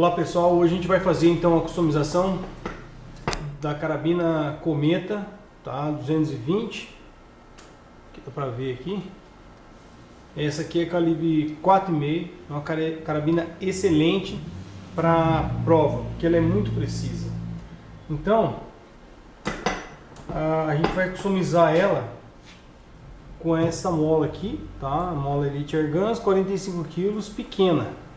Olá pessoal, hoje a gente vai fazer então a customização da carabina Cometa, tá? 220, que dá pra ver aqui. Essa aqui é calibre 4,5, é uma carabina excelente para prova, porque ela é muito precisa. Então, a gente vai customizar ela com essa mola aqui, tá? A mola Elite Airguns, 45 kg, pequena.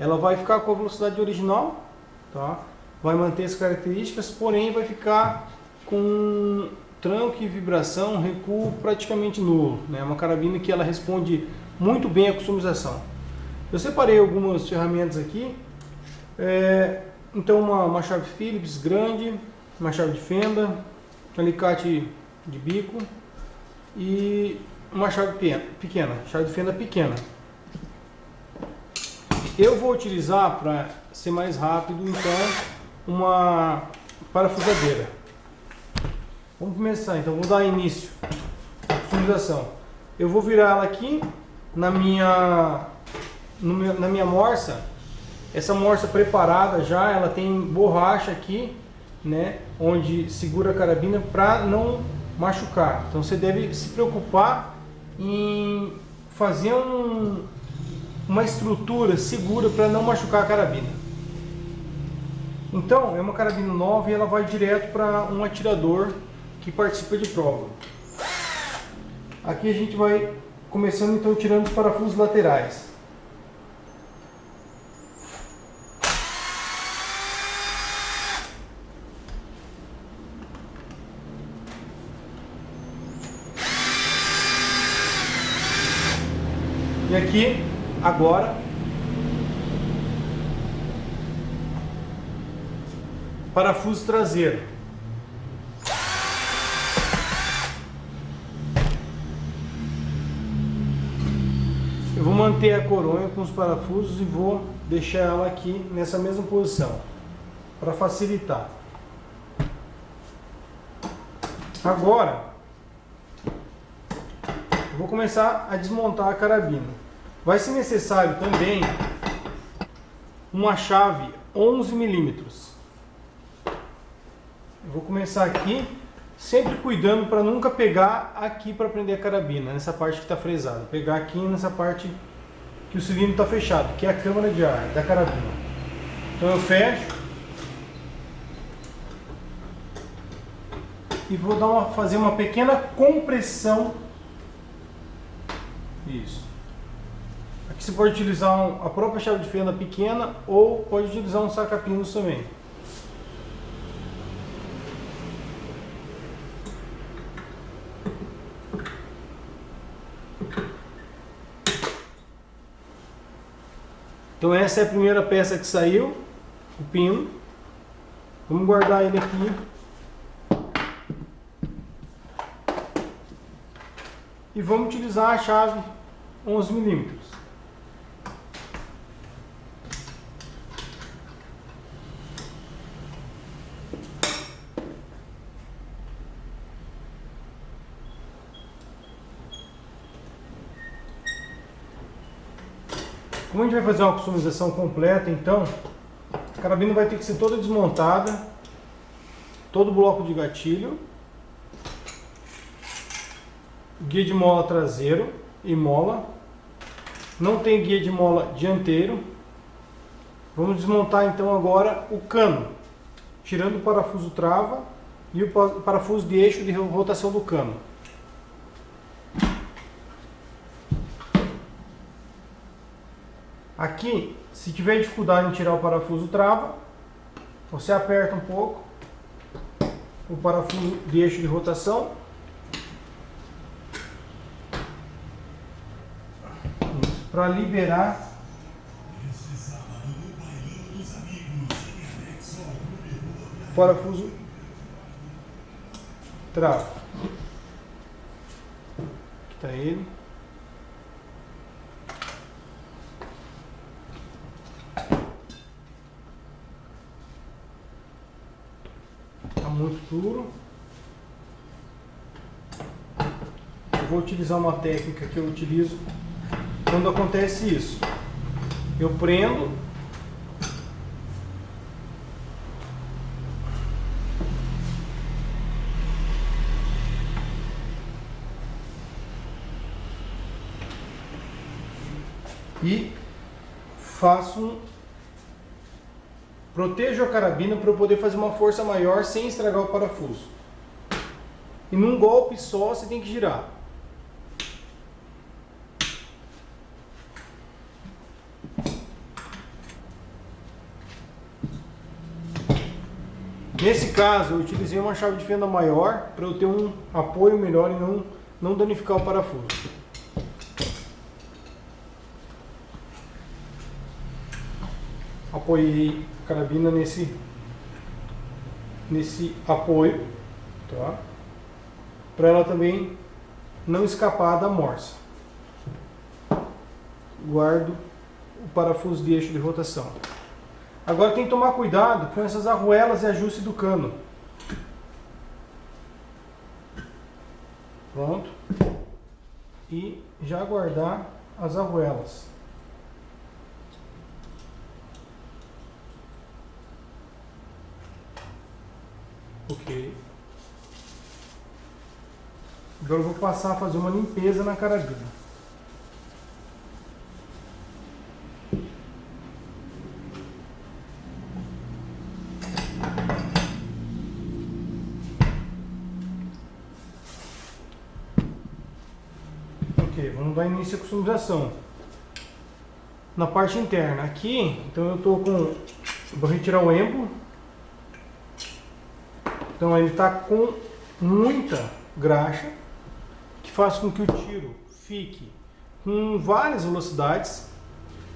Ela vai ficar com a velocidade original, tá? Vai manter as características, porém vai ficar com tranco e vibração, recuo praticamente nulo. É né? uma carabina que ela responde muito bem à customização. Eu separei algumas ferramentas aqui. É, então uma, uma chave Phillips grande, uma chave de fenda, um alicate de bico e uma chave pequena, chave de fenda pequena. Eu vou utilizar, para ser mais rápido, então, uma parafusadeira. Vamos começar, então, vou dar início à customização. Eu vou virar ela aqui na minha, na minha morsa. Essa morsa preparada já, ela tem borracha aqui, né, onde segura a carabina para não machucar. Então você deve se preocupar em fazer um, uma estrutura segura para não machucar a carabina. Então, é uma carabina nova e ela vai direto para um atirador que participa de prova. Aqui a gente vai começando então tirando os parafusos laterais. E aqui Agora, parafuso traseiro. Eu vou manter a coronha com os parafusos e vou deixar ela aqui nessa mesma posição, para facilitar. Agora, vou começar a desmontar a carabina. Vai ser necessário também uma chave 11 milímetros. Vou começar aqui, sempre cuidando para nunca pegar aqui para prender a carabina, nessa parte que está fresada. Pegar aqui nessa parte que o cilindro está fechado, que é a câmara de ar da carabina. Então eu fecho. E vou dar uma, fazer uma pequena compressão. Isso. Aqui você pode utilizar um, a própria chave de fenda pequena ou pode utilizar um saca-pinos também. Então essa é a primeira peça que saiu, o pino. Vamos guardar ele aqui. E vamos utilizar a chave 11 milímetros. Como a gente vai fazer uma customização completa, então, a carabina vai ter que ser toda desmontada, todo o bloco de gatilho, guia de mola traseiro e mola, não tem guia de mola dianteiro. Vamos desmontar então agora o cano, tirando o parafuso trava e o parafuso de eixo de rotação do cano. Aqui, se tiver dificuldade em tirar o parafuso trava, você aperta um pouco o parafuso de eixo de rotação. Para liberar o parafuso trava. Aqui está ele. misturo. Eu vou utilizar uma técnica que eu utilizo quando acontece isso. Eu prendo. E faço protejo a carabina para eu poder fazer uma força maior sem estragar o parafuso. E num golpe só você tem que girar. Nesse caso, eu utilizei uma chave de fenda maior para eu ter um apoio melhor e não, não danificar o parafuso. Apoiei a carabina nesse, nesse apoio, tá? Para ela também não escapar da morsa. Guardo o parafuso de eixo de rotação. Agora tem que tomar cuidado com essas arruelas e ajuste do cano. Pronto. E já guardar as arruelas. Ok. Agora eu vou passar a fazer uma limpeza na carabina. vamos dar início à customização. Na parte interna, aqui, então eu estou com... Vou retirar o embo. Então ele está com muita graxa, que faz com que o tiro fique com várias velocidades,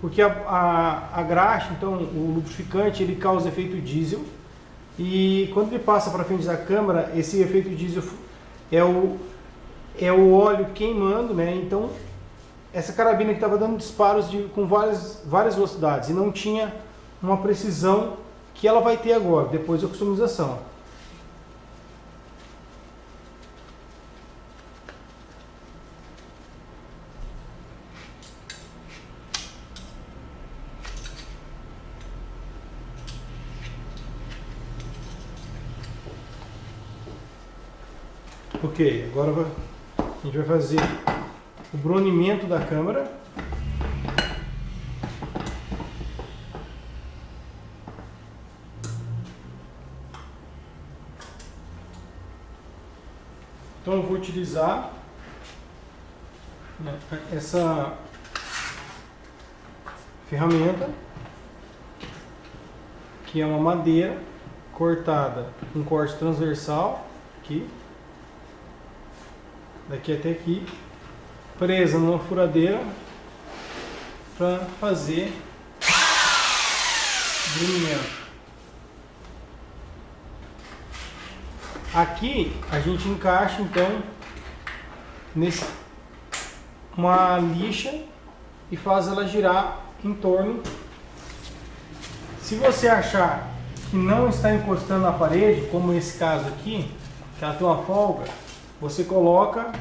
porque a, a, a graxa, então o lubrificante, ele causa efeito diesel, e quando ele passa para frente da câmera, esse efeito diesel é o é o óleo queimando, né? Então, essa carabina que estava dando disparos de, com várias, várias velocidades e não tinha uma precisão que ela vai ter agora, depois da customização. Ok, agora a gente vai fazer o brunimento da câmera. Então eu vou utilizar né, essa ferramenta que é uma madeira cortada um corte transversal aqui daqui até aqui, presa numa furadeira para fazer brunimento. Aqui a gente encaixa então nesse uma lixa e faz ela girar em torno. Se você achar que não está encostando na parede, como esse caso aqui, que ela tem uma folga, você coloca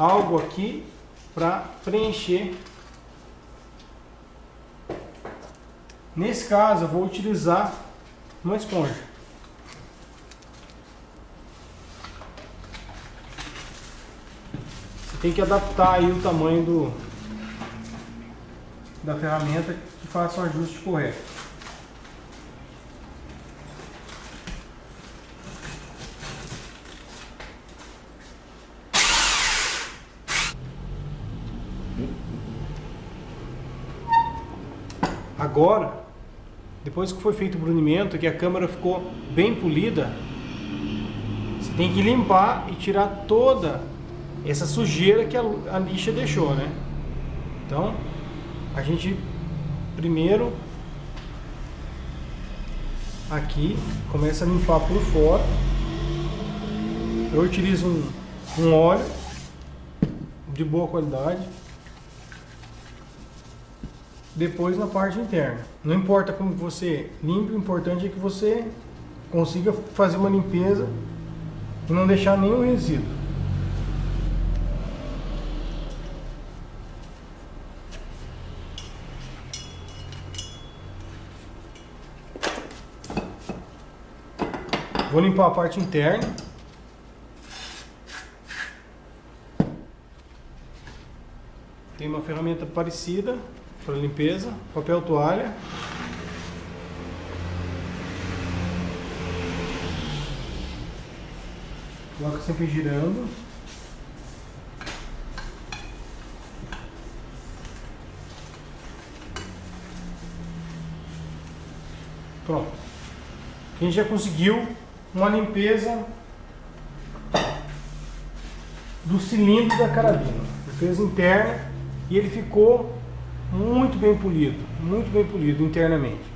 algo aqui para preencher. Nesse caso, eu vou utilizar uma esponja. Você tem que adaptar aí o tamanho do, da ferramenta que faça o ajuste correto. Agora, depois que foi feito o brunimento, que a câmera ficou bem polida, você tem que limpar e tirar toda essa sujeira que a, a lixa deixou, né? Então, a gente primeiro aqui começa a limpar por fora. Eu utilizo um, um óleo de boa qualidade depois na parte interna. Não importa como você limpe, o importante é que você consiga fazer uma limpeza e não deixar nenhum resíduo. Vou limpar a parte interna. tem uma ferramenta parecida para limpeza, papel toalha. Coloca sempre girando. Pronto. A gente já conseguiu uma limpeza do cilindro da carabina. Limpeza interna e ele ficou muito bem polido, muito bem polido internamente.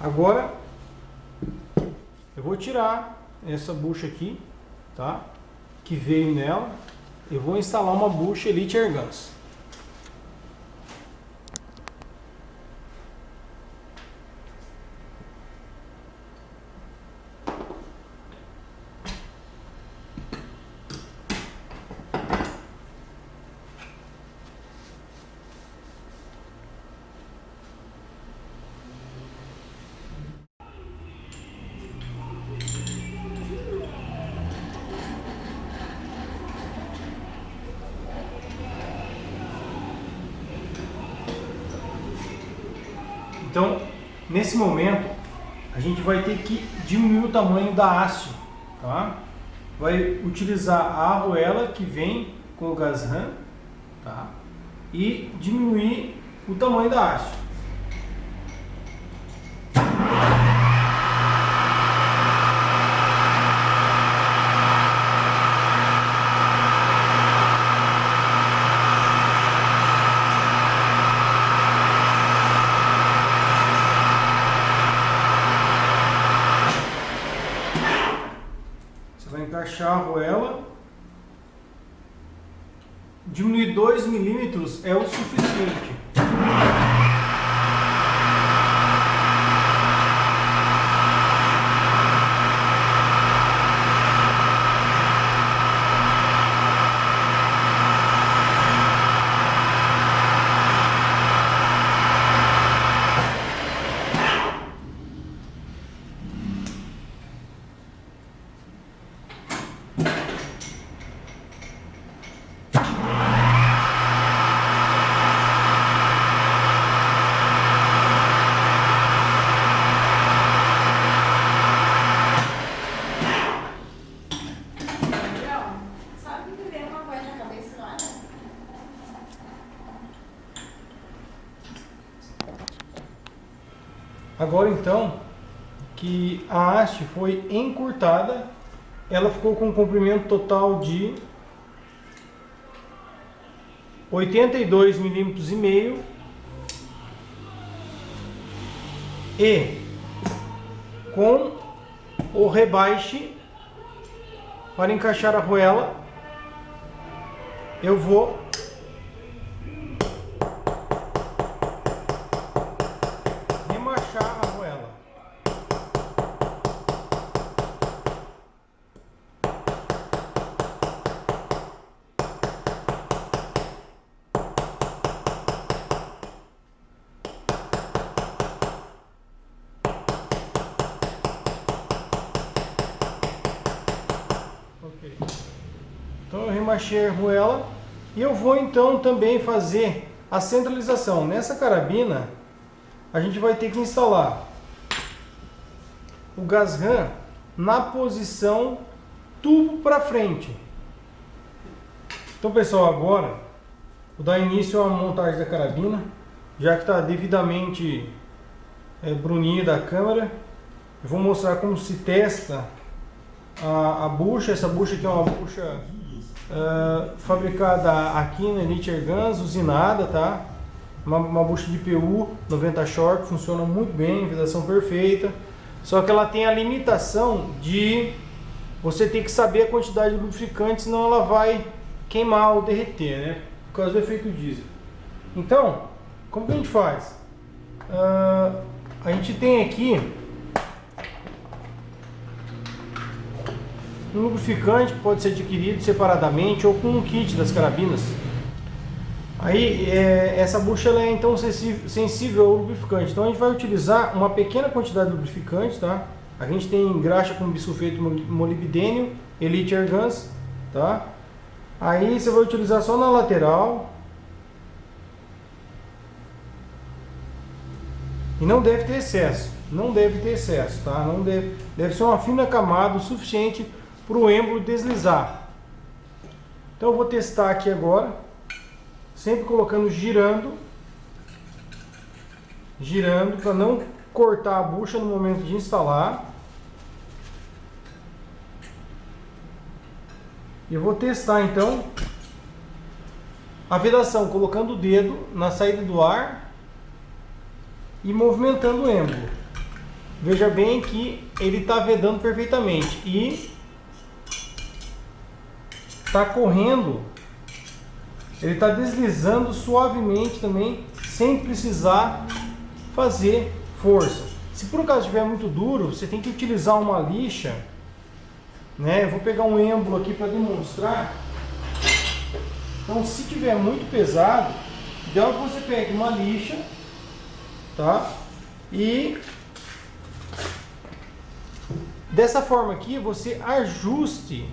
Agora eu vou tirar essa bucha aqui, tá? Que veio nela. Eu vou instalar uma bucha Elite Airguns. Então, nesse momento, a gente vai ter que diminuir o tamanho da haste, tá? Vai utilizar a arruela que vem com o gasran, tá? E diminuir o tamanho da haste. Encaixar a arruela. Diminuir 2 milímetros é o suficiente. Agora então, que a haste foi encurtada, ela ficou com um comprimento total de 82 milímetros e meio e com o rebaixe para encaixar a arruela eu vou Então eu remachei a arruela e eu vou então também fazer a centralização. Nessa carabina a gente vai ter que instalar o gasram na posição tubo para frente. Então pessoal, agora vou dar início à montagem da carabina, já que está devidamente é, brunida a câmera. Eu vou mostrar como se testa a, a bucha, essa bucha aqui é uma bucha uh, fabricada aqui na Elite Guns, usinada, tá? Uma, uma bucha de PU 90 Short, funciona muito bem, vibração perfeita. Só que ela tem a limitação de você ter que saber a quantidade de lubrificante, senão ela vai queimar ou derreter, né? Por causa do efeito diesel. Então, como que a gente faz? Uh, a gente tem aqui Um lubrificante pode ser adquirido separadamente ou com um kit das carabinas. Aí é, essa bucha é então sensível ao lubrificante. Então a gente vai utilizar uma pequena quantidade de lubrificante, tá? A gente tem graxa com bisulfeto molibdênio, Elite Airguns, tá? Aí você vai utilizar só na lateral. E não deve ter excesso, não deve ter excesso, tá? Não deve, deve ser uma fina camada o suficiente para o êmbolo deslizar. Então eu vou testar aqui agora, sempre colocando girando, girando para não cortar a bucha no momento de instalar. E eu vou testar então a vedação, colocando o dedo na saída do ar e movimentando o êmbolo. Veja bem que ele está vedando perfeitamente e está correndo, ele está deslizando suavemente também, sem precisar fazer força. Se por acaso estiver muito duro, você tem que utilizar uma lixa né? Eu vou pegar um êmbolo aqui para demonstrar. Então, se tiver muito pesado, ideal que você pegue uma lixa, tá? E dessa forma aqui você ajuste,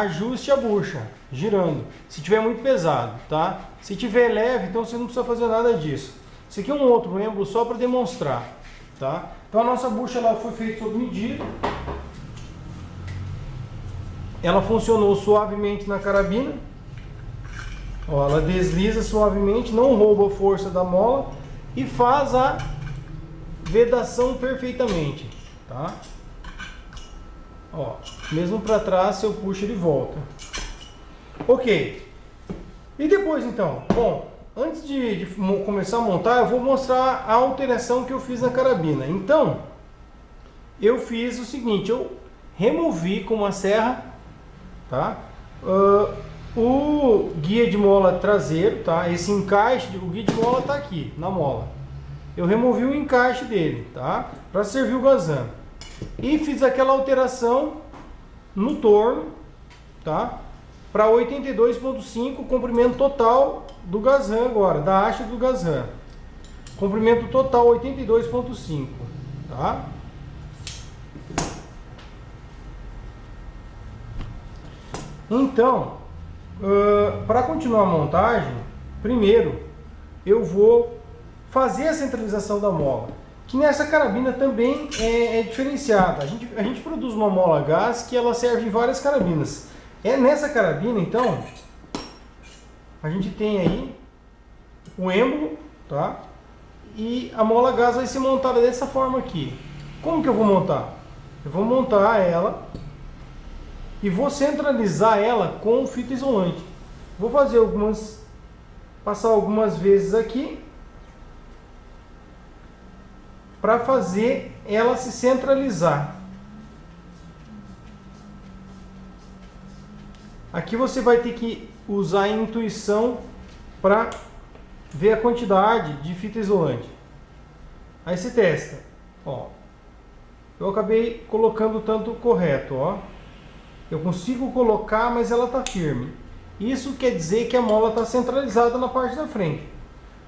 ajuste a bucha, girando. Se tiver muito pesado, tá? Se tiver leve, então você não precisa fazer nada disso. Esse aqui é um outro êmbolo só para demonstrar, tá? Então a nossa bucha ela foi feita sob medida ela funcionou suavemente na carabina. Ó, ela desliza suavemente, não rouba a força da mola e faz a vedação perfeitamente, tá? Ó, mesmo para trás, eu puxo ele volta. Ok. E depois então? Bom, antes de, de começar a montar, eu vou mostrar a alteração que eu fiz na carabina. Então, eu fiz o seguinte, eu removi com uma serra tá? Uh, o guia de mola traseiro, tá? Esse encaixe, o guia de mola tá aqui, na mola. Eu removi o encaixe dele, tá? Para servir o gazan. E fiz aquela alteração no torno, tá? Para 82.5, comprimento total do gazan agora, da haste do gazan. Comprimento total 82.5, tá? Então, uh, para continuar a montagem, primeiro eu vou fazer a centralização da mola, que nessa carabina também é, é diferenciada. A gente, a gente produz uma mola gás que ela serve em várias carabinas. É nessa carabina, então, a gente tem aí o êmbolo, tá? E a mola gás vai ser montada dessa forma aqui. Como que eu vou montar? Eu vou montar ela e vou centralizar ela com fita isolante. Vou fazer algumas, passar algumas vezes aqui para fazer ela se centralizar. Aqui você vai ter que usar a intuição para ver a quantidade de fita isolante. Aí você testa, ó. Eu acabei colocando o tanto correto, ó. Eu consigo colocar, mas ela está firme. Isso quer dizer que a mola está centralizada na parte da frente.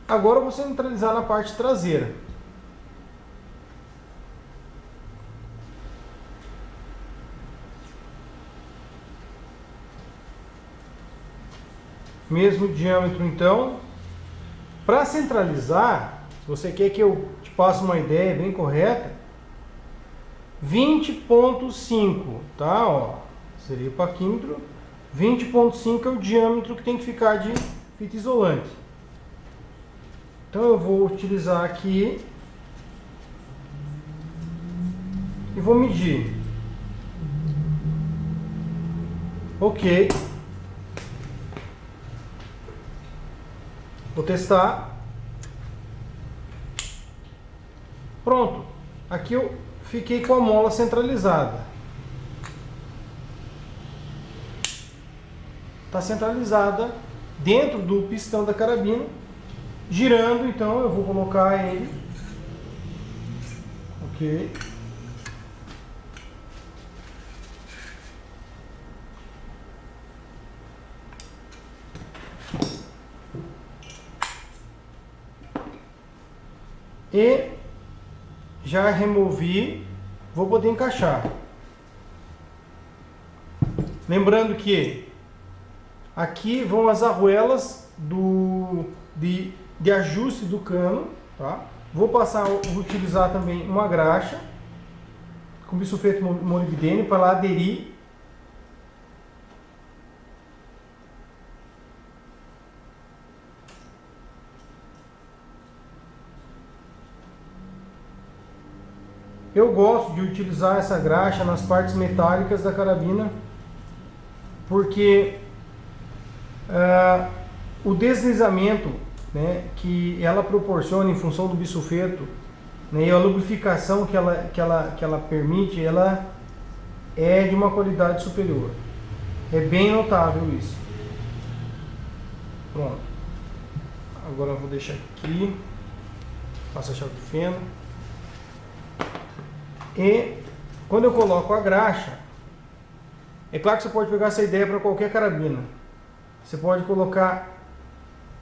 Agora eu vou centralizar na parte traseira. Mesmo diâmetro então. Para centralizar, se você quer que eu te passe uma ideia bem correta, 20.5, tá? Ó, seria o paquímetro. 20.5 é o diâmetro que tem que ficar de fita isolante. Então eu vou utilizar aqui e vou medir. Ok. Vou testar. Pronto. Aqui eu fiquei com a mola centralizada. está centralizada dentro do pistão da carabina, girando, então eu vou colocar ele, ok, e já removi, vou poder encaixar. Lembrando que aqui vão as arruelas do, de, de ajuste do cano, tá? Vou passar, vou utilizar também uma graxa com bisulfeto molibdênio para lá aderir Eu gosto de utilizar essa graxa nas partes metálicas da carabina porque uh, o deslizamento né, que ela proporciona em função do bisulfeto né, e a lubrificação que ela, que, ela, que ela permite, ela é de uma qualidade superior. É bem notável isso. Pronto. Agora eu vou deixar aqui. Passa a chave de fenda. E quando eu coloco a graxa, é claro que você pode pegar essa ideia para qualquer carabina. Você pode colocar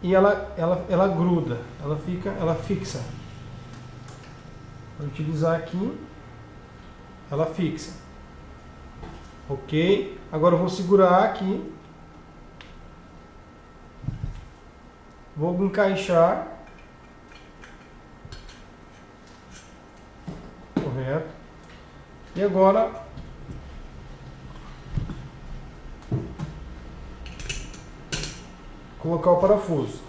e ela, ela, ela gruda, ela fica, ela fixa. Vou utilizar aqui, ela fixa. Ok? Agora eu vou segurar aqui. Vou encaixar. Correto. E agora colocar o parafuso.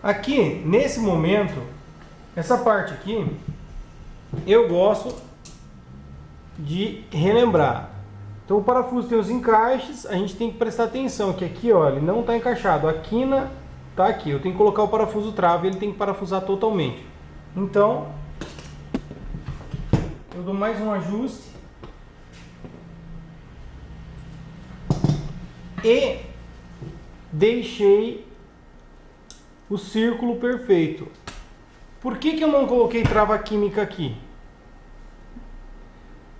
Aqui, nesse momento, essa parte aqui, eu gosto de relembrar. Então o parafuso tem os encaixes, a gente tem que prestar atenção que aqui, ó, ele não está encaixado. A quina está aqui, eu tenho que colocar o parafuso trave, ele tem que parafusar totalmente. Então, eu dou mais um ajuste. E deixei o círculo perfeito. Por que, que eu não coloquei trava química aqui?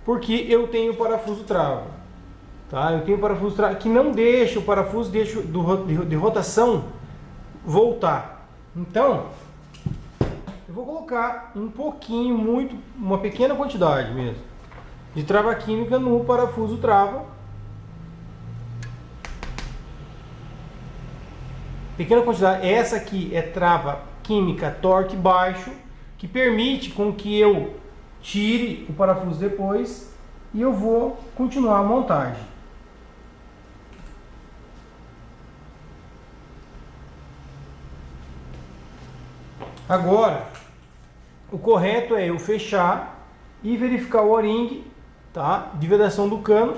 Porque eu tenho parafuso trava. Tá? Eu tenho parafuso que não deixa o parafuso deixa do, de, rotação voltar. Então, eu vou colocar um pouquinho, muito, uma pequena quantidade mesmo, de trava química no parafuso trava. Pequena quantidade, essa aqui é trava química torque baixo, que permite com que eu tire o parafuso depois e eu vou continuar a montagem. Agora, o correto é eu fechar e verificar o o-ring tá, de vedação do cano,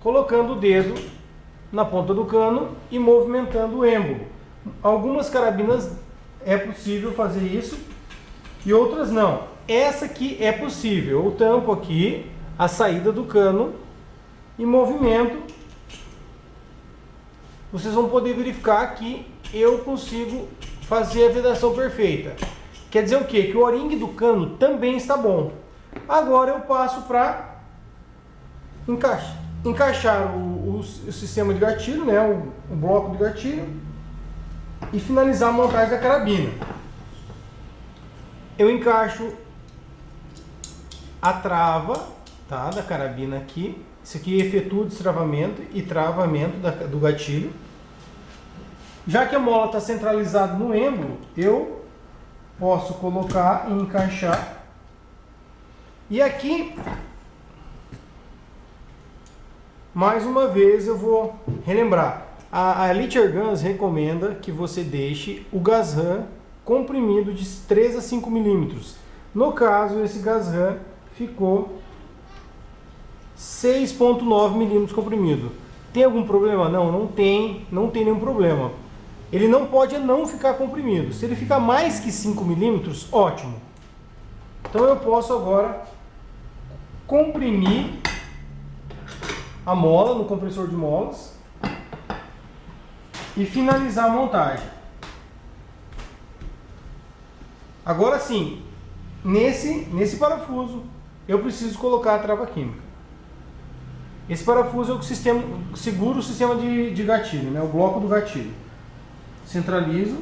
colocando o dedo na ponta do cano e movimentando o êmbolo. Algumas carabinas é possível fazer isso e outras não. Essa aqui é possível. Eu tampo aqui a saída do cano e movimento. Vocês vão poder verificar que eu consigo fazer a vedação perfeita. Quer dizer o quê? Que o o-ring do cano também está bom. Agora eu passo para encaixar, encaixar o, o, o, sistema de gatilho, né? O, o bloco de gatilho e finalizar a montagem da carabina. Eu encaixo a trava tá, da carabina aqui. Isso aqui efetua o destravamento e travamento da, do gatilho. Já que a mola está centralizada no êmbolo, eu posso colocar e encaixar. E aqui, mais uma vez eu vou relembrar. A, a Elite Guns recomenda que você deixe o gas RAM comprimido de 3 a 5 milímetros. No caso, esse gas RAM ficou 6.9 milímetros comprimido. Tem algum problema? Não, não tem, não tem nenhum problema ele não pode não ficar comprimido. Se ele ficar mais que 5 milímetros, ótimo. Então eu posso agora comprimir a mola no compressor de molas e finalizar a montagem. Agora sim, nesse, nesse parafuso eu preciso colocar a trava química. Esse parafuso é o que sistema, segura o sistema de, de gatilho, né? o bloco do gatilho. Centralizo.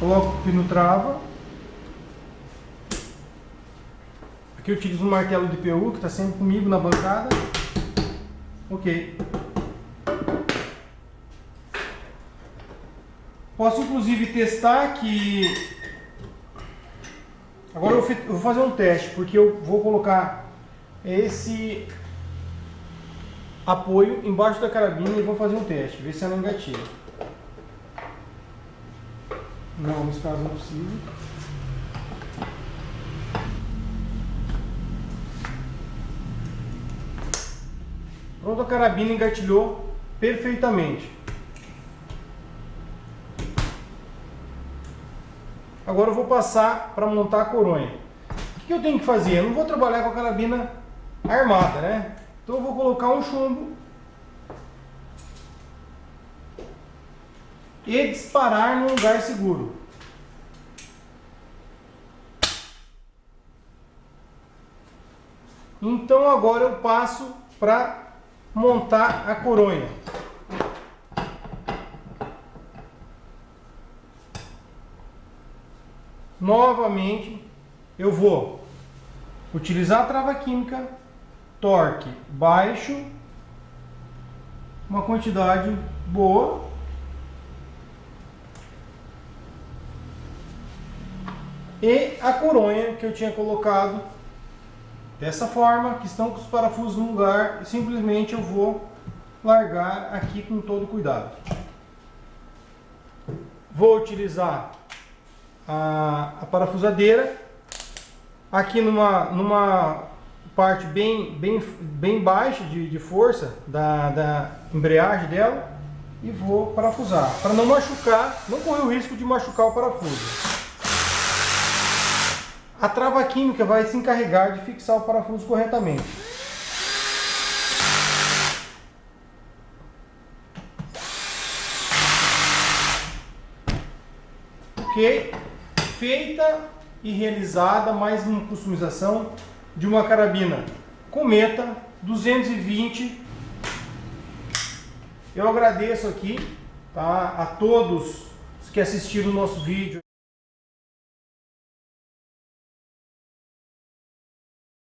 Coloco o pino trava. Aqui eu utilizo um martelo de PU que está sempre comigo na bancada. Ok. Posso inclusive testar que... Agora eu vou fazer um teste, porque eu vou colocar esse apoio embaixo da carabina e vou fazer um teste, ver se ela engatilha. Não, nesse caso não precisa. Pronto, a carabina engatilhou perfeitamente. Agora eu vou passar para montar a coronha. O que eu tenho que fazer? Eu não vou trabalhar com a carabina armada, né? Então eu vou colocar um chumbo e disparar num lugar seguro. Então agora eu passo para montar a coronha. Novamente eu vou utilizar a trava química, torque baixo, uma quantidade boa e a coronha que eu tinha colocado dessa forma, que estão com os parafusos no lugar, simplesmente eu vou largar aqui com todo cuidado. Vou utilizar a, a parafusadeira aqui numa, numa parte bem, bem, bem baixa de, de força da, da embreagem dela e vou parafusar, para não machucar, não correr o risco de machucar o parafuso. A trava química vai se encarregar de fixar o parafuso corretamente. Ok? Feita e realizada mais uma customização de uma carabina Cometa 220. Eu agradeço aqui tá, a todos que assistiram o nosso vídeo.